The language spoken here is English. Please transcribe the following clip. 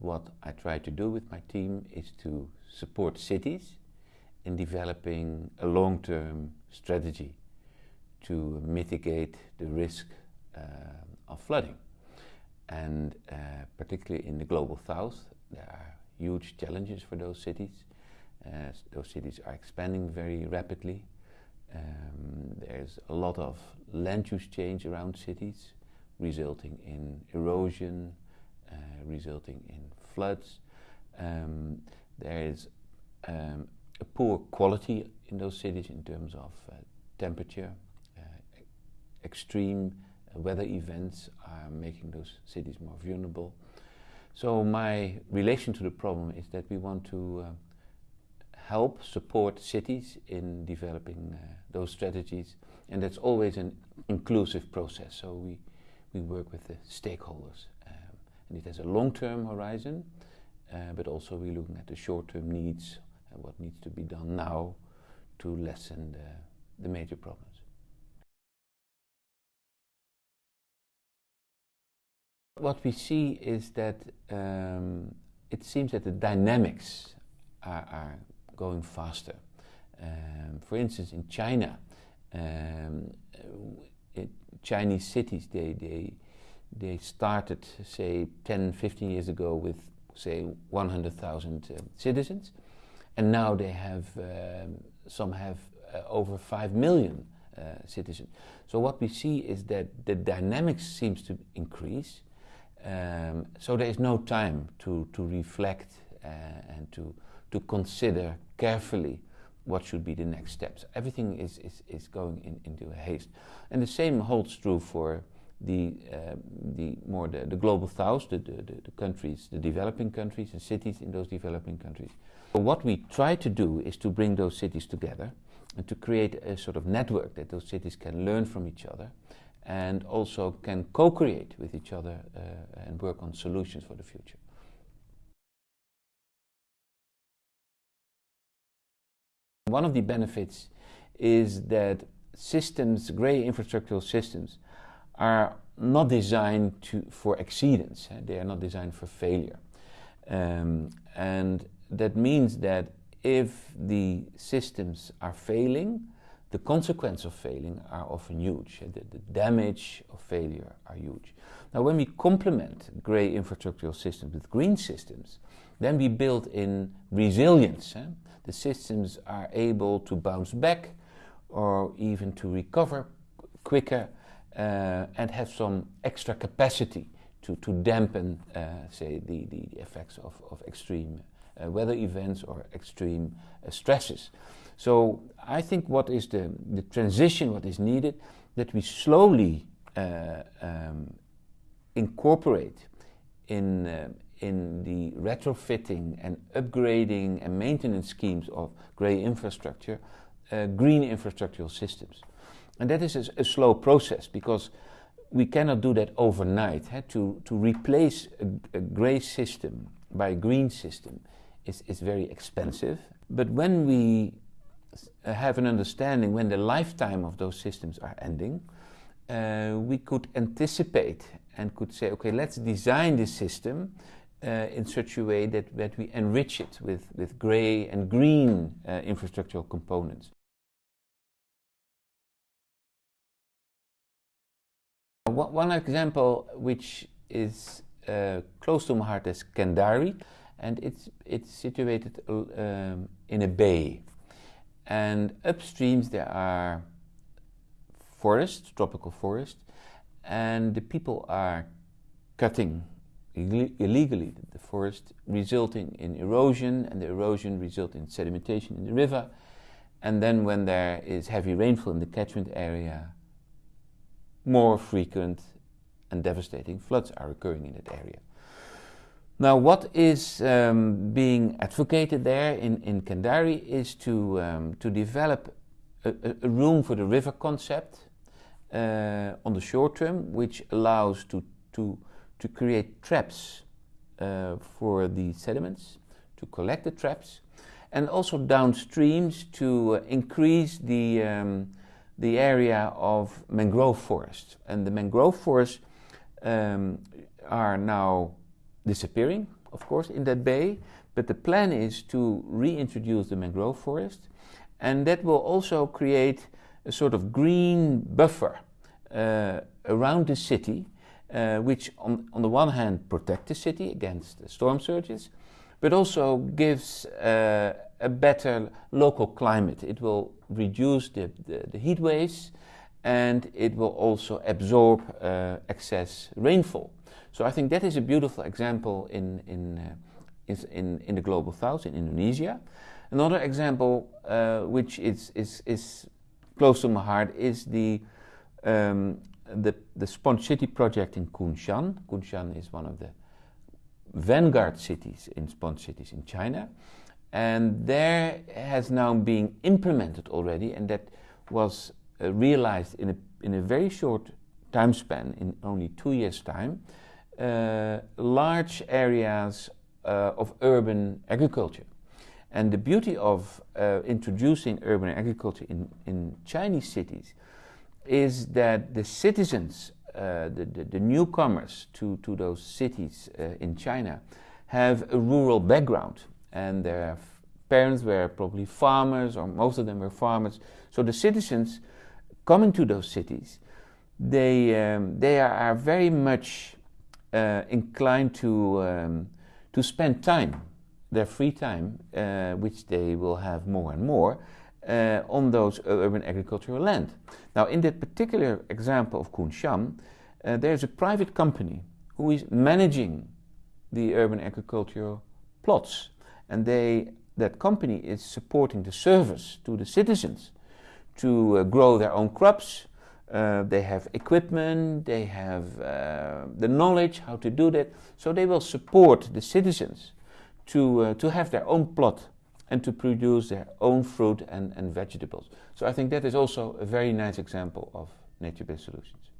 what I try to do with my team is to support cities in developing a long-term strategy to mitigate the risk uh, of flooding. And uh, particularly in the global south, there are huge challenges for those cities. Uh, those cities are expanding very rapidly. Um, there's a lot of land use change around cities, resulting in erosion, resulting in floods. Um, there is um, a poor quality in those cities in terms of uh, temperature. Uh, extreme uh, weather events are making those cities more vulnerable. So my relation to the problem is that we want to uh, help support cities in developing uh, those strategies and that's always an inclusive process. So we, we work with the stakeholders and it has a long-term horizon uh, but also we're looking at the short-term needs and what needs to be done now to lessen the, the major problems. What we see is that um, it seems that the dynamics are, are going faster. Um, for instance, in China, um, it, Chinese cities, they, they, they started, say, 10, 15 years ago with, say, 100,000 uh, citizens. And now they have, um, some have uh, over 5 million uh, citizens. So what we see is that the dynamics seems to increase. Um, so there is no time to, to reflect uh, and to, to consider carefully what should be the next steps. Everything is, is, is going in, into haste. And the same holds true for the, uh, the more the, the global south, the, the, the, countries, the developing countries and cities in those developing countries. But what we try to do is to bring those cities together and to create a sort of network that those cities can learn from each other and also can co-create with each other uh, and work on solutions for the future. One of the benefits is that systems, grey infrastructural systems, are not designed to, for exceedance. Eh? They are not designed for failure. Um, and that means that if the systems are failing, the consequences of failing are often huge. Eh? The, the, damage of failure are huge. Now, when we complement grey infrastructural systems with green systems, then we build in resilience. Eh? The systems are able to bounce back or even to recover quicker and have some extra capacity to, to dampen, uh, say, the, the effects of, of extreme uh, weather events or extreme uh, stresses. So I think what is the, the transition, what is needed, that we slowly uh, um, incorporate in, uh, in the retrofitting and upgrading and maintenance schemes of grey infrastructure, green infrastructural systems. And that is a, a, slow process because we cannot do that overnight. To, to replace a, a grey system by a green system is, is very expensive. But when we have an understanding when the lifetime of those systems are ending, uh, we could anticipate and could say, okay, let's design this system uh, in such a way that, that we enrich it with, with grey and green uh, infrastructural components. One example which is uh, close to my heart is Kendari and it's, it's situated um, in a bay. And upstreams there are forests, tropical forests and the people are cutting illegally the forest resulting in erosion and the erosion results in sedimentation in the river. And then when there is heavy rainfall in the catchment area more frequent and devastating floods are occurring in that area. Now what is um, being advocated there in, in Kendari is to, um, to develop a, a, room for the river concept uh, on the short term which allows to, to, to create traps uh, for the sediments, to collect the traps and also downstreams to uh, increase the um, the area of mangrove forest. And the mangrove forests um, are now disappearing of course, in that bay, but the plan is to reintroduce the mangrove forest, and that will also create a sort of green buffer uh, around the city, uh, which on, on the one hand protect the city against storm surges, but also gives uh, a better local climate. It will reduce the, the, the, heat waves and it will also absorb uh, excess rainfall. So I think that is a beautiful example in, in, uh, in, in, the global south, in Indonesia. Another example uh, which is, is, is close to my heart is the, um, the, the Sponge City project in Kunshan. Kunshan is one of the vanguard cities in sponge cities in China. And there has now been implemented already, and that was uh, realized in a, in a very short time span, in only two years' time, uh, large areas uh, of urban agriculture. And the beauty of uh, introducing urban agriculture in, in Chinese cities is that the citizens, uh, the, the, the, newcomers to, to those cities uh, in China, have a rural background. And their parents were probably farmers, or most of them were farmers. So the citizens coming to those cities, they, um, they are, very much uh, inclined to, um, to spend time their free time, uh, which they will have more and more, uh, on those urban agricultural land. Now, in that particular example of Kunshan, uh, there's a private company who is managing the urban agricultural plots, and they that company is supporting the service to the citizens to uh, grow their own crops. Uh, they have equipment, they have uh, the knowledge how to do that, so they will support the citizens to, uh, to have their own plot and to produce their own fruit and, and vegetables. So I think that is also a very nice example of nature-based solutions.